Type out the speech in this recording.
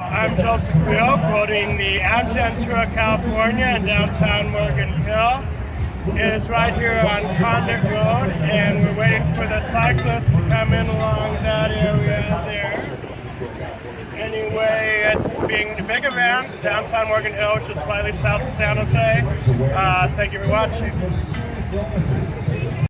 I'm Joseph Creel, quoting the Amgen Tour of California in downtown Morgan Hill. It is right here on Condit Road, and we're waiting for the cyclists to come in along that area there. Anyway, it's being the big event, downtown Morgan Hill, which is slightly south of San Jose. Uh, thank you for watching.